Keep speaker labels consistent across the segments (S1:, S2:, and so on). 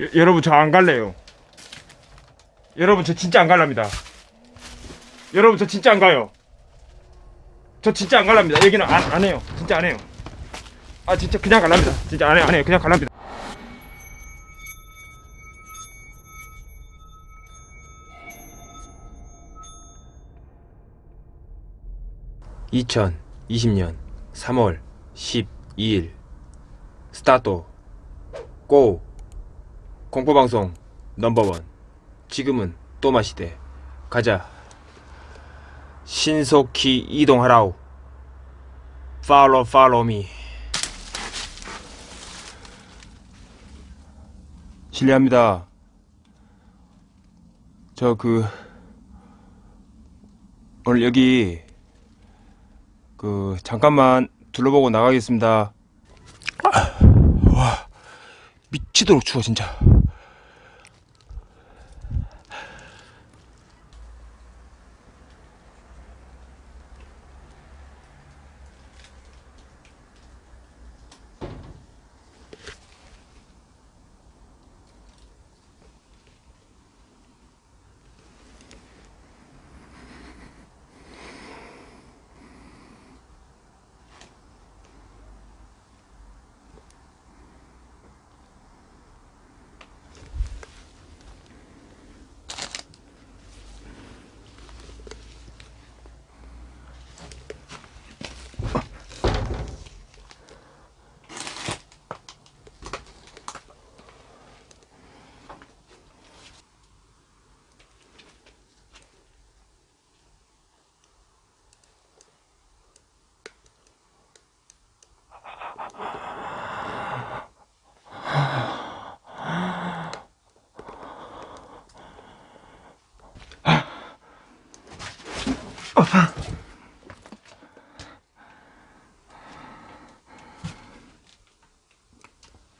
S1: 여, 여러분 저 안 갈래요. 여러분 저 진짜 안 갈랍니다. 여러분 저 진짜 안 가요. 저 진짜 안 갈랍니다. 여기는 안, 안 해요. 진짜 안 해요. 아 진짜 그냥 갈랍니다. 진짜 안 해요. 안 해요. 그냥 갈랍니다. (2020년 3월 12일) 스타트 고 공포방송 넘버원. 지금은 또마 시대. 가자. 신속히 이동하라우 팔로 팔로 미 실례합니다. 저 그 오늘 여기 그 잠깐만 둘러보고 나가겠습니다. 와 미치도록 추워 진짜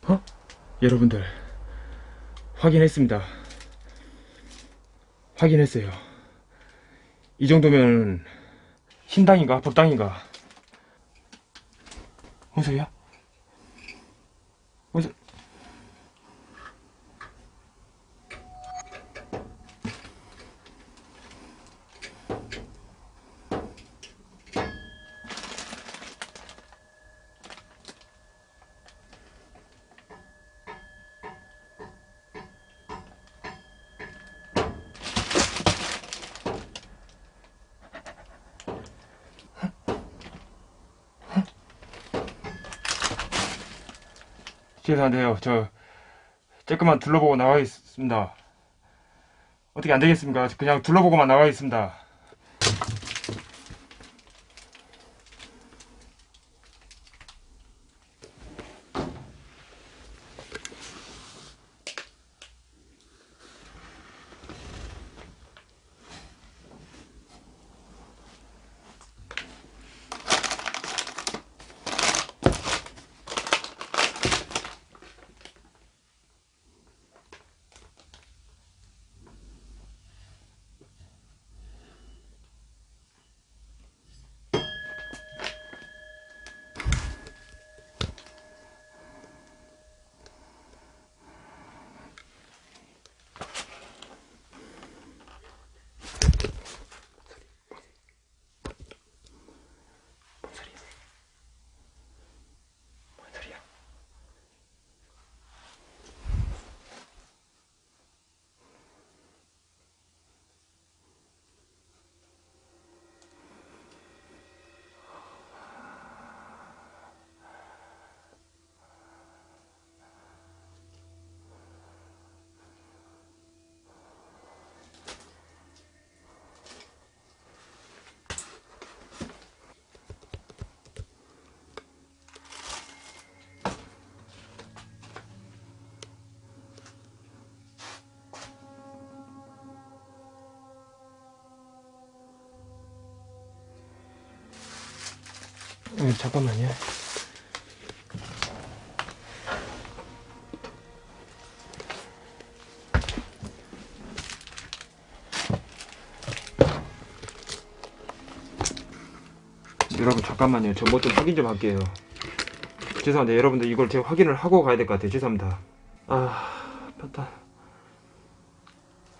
S1: 어? 여러분들 확인했습니다. 확인했어요. 이 정도면 신당인가 법당인가? 뭔 소리야? 뭔 소... 죄송한데요. 저 조금만 둘러보고 나가겠습니다. 어떻게 안 되겠습니까? 그냥 둘러보고만 나가겠습니다. 네, 잠깐만요. 여러분 잠깐만요. 저 뭐 좀 확인 좀 할게요. 죄송한데 여러분들 이걸 제가 확인을 하고 가야 될 것 같아요. 죄송합니다. 아
S2: 맞다.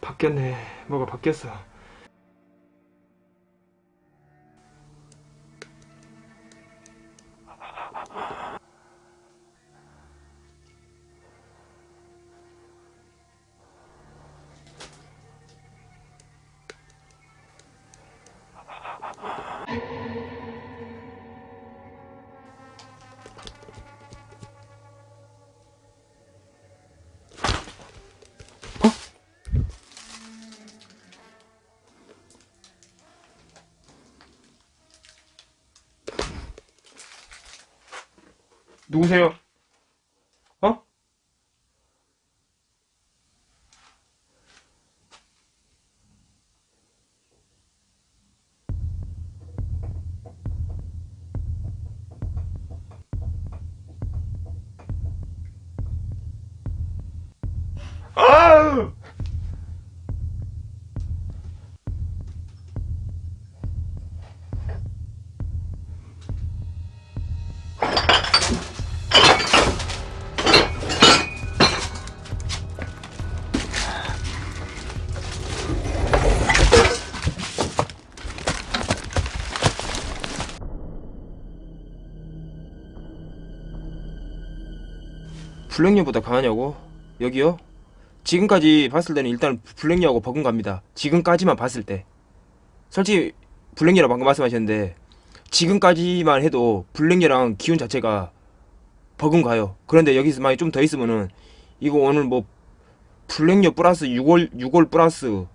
S2: 바뀌었네. 뭐가 바뀌었어. 누구세요? 어? 아!
S1: 블랙녀보다 강하냐고? 여기요? 지금까지 봤을 때는 일단 블랙녀하고 버금갑니다. 지금까지만 봤을 때. 솔직히 블랙녀라고 방금 말씀하셨는데 지금까지만 해도 블랙녀랑 기운 자체가 버금가요. 그런데 여기서 만약 좀 더 있으면은 이거 오늘 뭐 블랙녀 플러스 6월 6월 플러스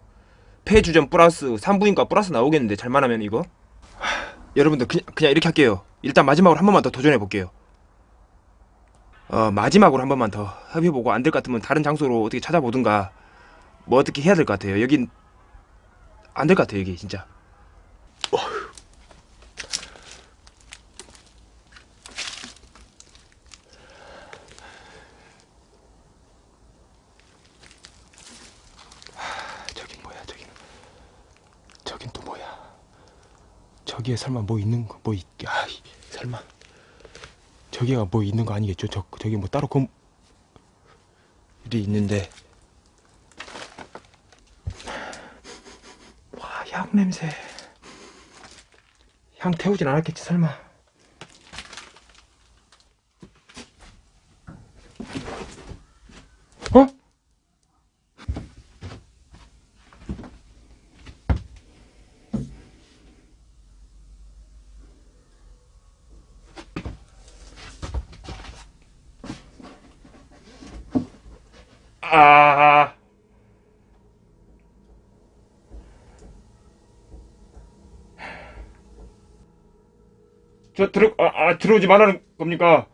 S1: 폐주전 플러스 산부인과 플러스 나오겠는데 잘만 하면 이거? 하, 여러분들 그냥, 그냥 이렇게 할게요. 일단 마지막으로 한 번만 더 도전해 볼게요. 어, 마지막으로 한 번만 더 협의해보고 안 될 것 같으면 다른 장소로 어떻게 찾아보든가 뭐 어떻게 해야 될 것 같아요. 여긴 안 될 것 같아요. 여기 진짜. 어휴. 저기에 설마 뭐 있는 거 뭐 있? 아, 설마. 저기가 뭐 있는 거 아니겠죠? 저 저기 뭐 따로 건 일이 있는데. 와 향 냄새. 향 태우진 않았겠지 설마 어?
S2: 아. 저 들어 아, 아 들어오지 말라는 겁니까?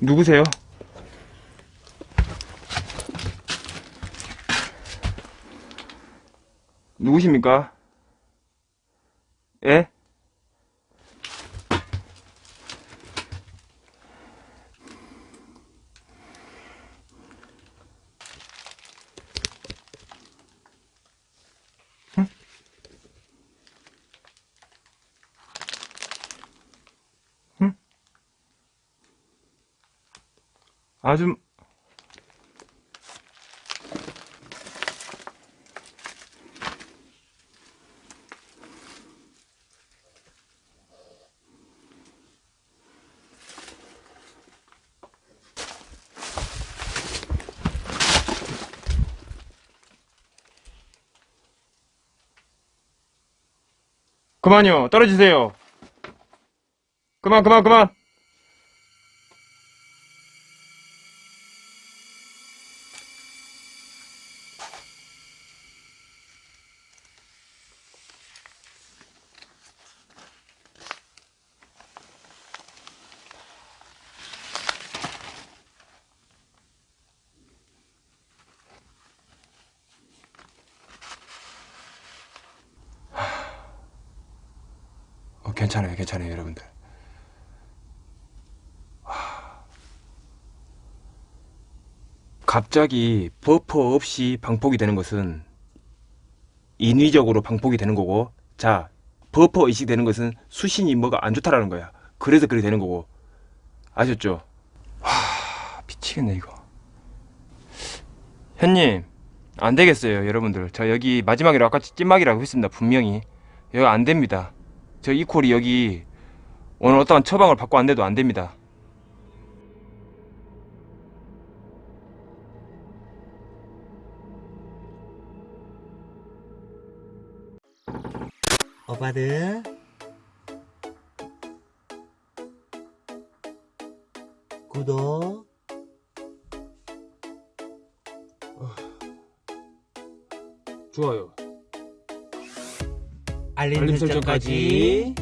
S1: 누구세요? 누구십니까? 아줌 그만요. 떨어지세요. 그만 그만 그만 괜찮아요, 괜찮아요, 여러분들. 하... 갑자기 버퍼 없이 방폭이 되는 것은 인위적으로 방폭이 되는 거고, 자, 버퍼 의식 되는 것은 수신이 뭐가 안 좋다라는 거야. 그래서 그렇게 되는 거고, 아셨죠? 하, 미치겠네 이거. 현님, 안 되겠어요, 여러분들. 저 여기 마지막이라고 아까 찐막이라고 했습니다, 분명히. 여기 안 됩니다. 저 이콜이 여기 오늘 어떠한 처방을 받고 안 돼도 안 됩니다.
S3: 오빠들 알림,
S1: 알림 설정까지